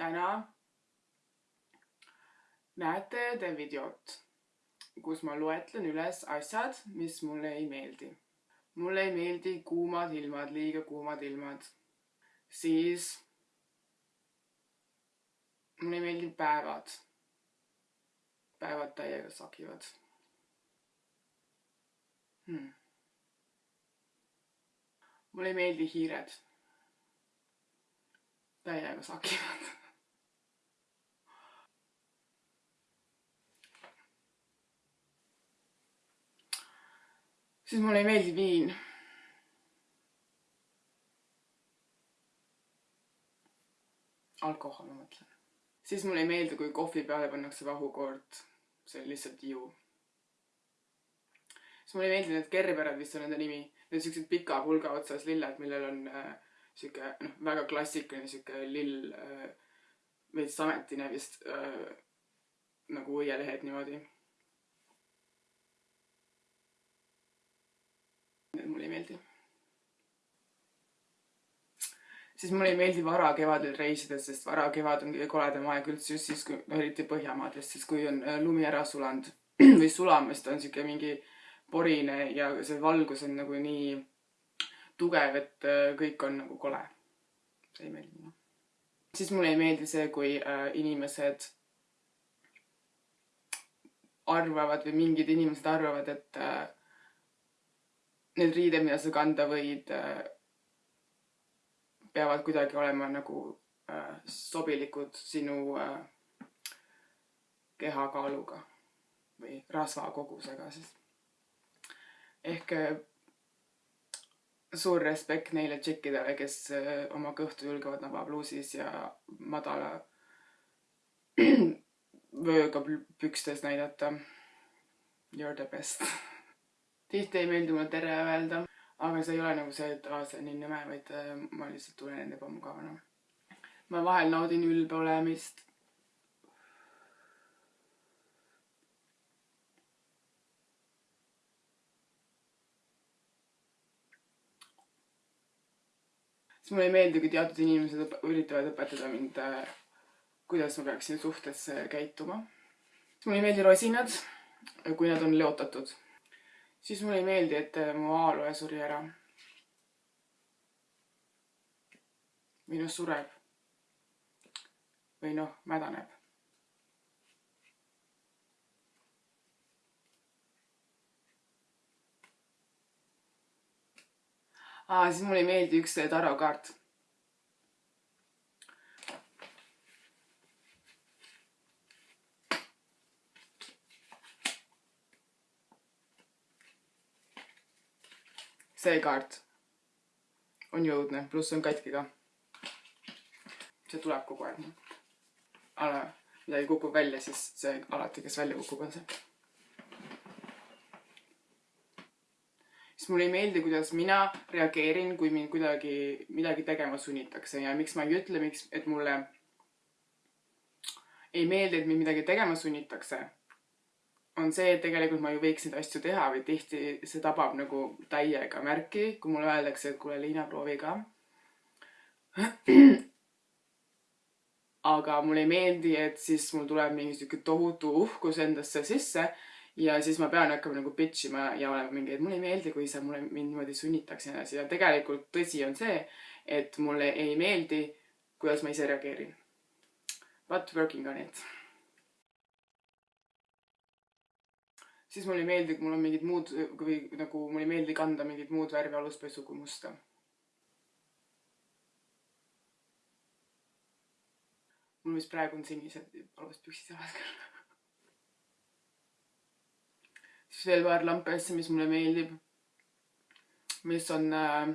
täna näete te videot, kus ma loetlen üles asjad, mis mulle ei meeldi. mulle ei meeldi kuumad ilmad, liiga kuumad ilmad. siis mulle ei meeldi päevad. päevad täiega sakivad hmm.. mulle ei meeldi hiired. täiega sakivad siis mulle ei meeldi viin. alkohol, ma mõtlen. siis mulle ei meeldi, kui kohvi peale pannakse vahukoort. see on lihtsalt ju. siis mulle ei meeldi need kerberad, vist on nende nimi. Need siuksed pika pulga otsas lilled, millel on äh, sihuke noh, väga klassikaline sihuke lill äh,, veits sametine vist äh, nagu õielehed niimoodi mulle ei meeldi. siis mulle ei meeldi varakevadel reisida, sest varakevad on kõige koledam aeg üldse just siis, kui eriti Põhjamaades, siis kui on äh, lumi ära sulanud või sulamas, ta on siuke mingi porine ja see valgus on nagu nii tugev, et äh, kõik on nagu kole. see ei meeldi mulle. siis mulle ei meeldi see, kui äh, inimesed arvavad või mingid inimesed arvavad, et need riided, mida sa kanda võid, äh, peavad kuidagi olema nagu äh, sobilikud sinu äh, kehakaaluga või rasvakogusega siis. ehk suur respekt neile tšikkidele, kes oma kõhtu julgevad nabapluusis ja madala vööga pükstes näidata. You are the best tihti ei meeldi mulle tere öelda, aga see ei ole nagu see, et aa, see on nii nõme, vaid äh, ma lihtsalt tunnen end ebamugavana. ma vahel naudin ülbe olemist. siis mulle ei meeldi, kui teatud inimesed üritavad õpetada mind, äh, kuidas ma peaksin suhtes käituma. mulle ei meeldi rosinad, kui nad on leotatud siis mulle ei meeldi, et äh, mu A-loe suri ära. või noh, sureb. või noh, mädaneb. aa, siis mulle ei meeldi üks tarokaart see kaart on jõudne, pluss on katki ka. see tuleb kogu aeg. ala, midagi kukub välja, siis see alati, kes välja kukub, on see. siis mulle ei meeldi, kuidas mina reageerin, kui mind kuidagi midagi tegema sunnitakse ja miks ma ei ütle, miks, et mulle ei meeldi, et mind midagi tegema sunnitakse on see, et tegelikult ma ju võiks neid asju teha või tihti see tabab nagu täiega märki, kui mulle öeldakse, et kuule, Liina, proovi ka. aga mulle ei meeldi, et siis mul tuleb mingi sihuke tohutu uhkus endasse sisse ja siis ma pean hakkama nagu bitch ima ja olema mingi, et mulle ei meeldi, kui sa mulle mind niimoodi sunnitakse ja nii edasi ja tegelikult tõsi on see, et mulle ei meeldi, kuidas ma ise reageerin. But working on it siis mulle ei meeldi, kui mul on mingid muud või nagu mulle ei meeldi kanda mingit muud värvi aluspesu kui musta. mul vist praegu on sinised aluspüksid jalas küll siis veel paar lampi asja, mis mulle meeldib. mis on äh,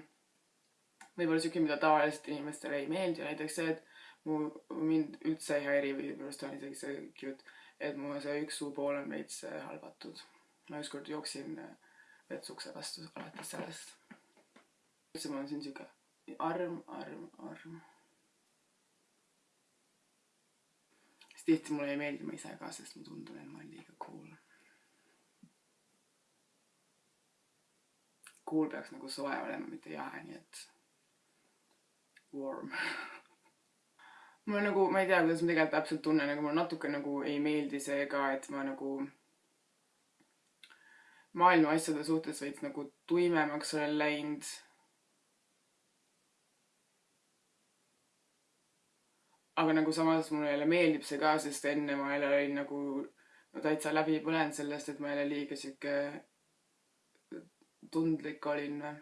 võib-olla siuke, mida tavaliselt inimestele ei meeldi, näiteks see, et mu, mind üldse ei häiri või minu arust on isegi see cute et mu see üks suupool on veits äh, halvatud. ma ükskord jooksin äh, vetsukse vastu alates sellest. üldse mul on siin siuke arm, arm, arm. siis tihti mulle ei meeldi ma ise ka, sest ma tundun, et ma olen liiga cool. Cool peaks nagu soe olema, mitte jahe, nii et warm mulle nagu, ma ei tea, kuidas ma tegelikult täpselt tunnen, aga mulle natuke nagu ei meeldi see ka, et ma nagu maailma asjade suhtes veits nagu tuimemaks olen läinud. aga nagu samas mulle jälle meeldib see ka, sest enne ma jälle olin nagu no täitsa läbi põlenud sellest, et ma jälle liiga sihuke tundlik olin või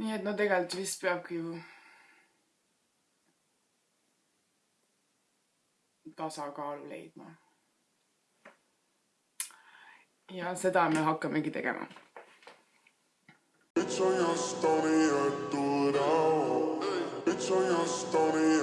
nii et no tegelikult vist peabki ju tasakaalu leidma. ja seda me hakkamegi tegema. Bitch on your stony, I do it all. Bitch on your stony,